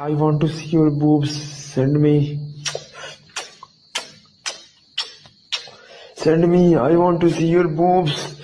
I want to see your boobs. Send me. Send me. I want to see your boobs.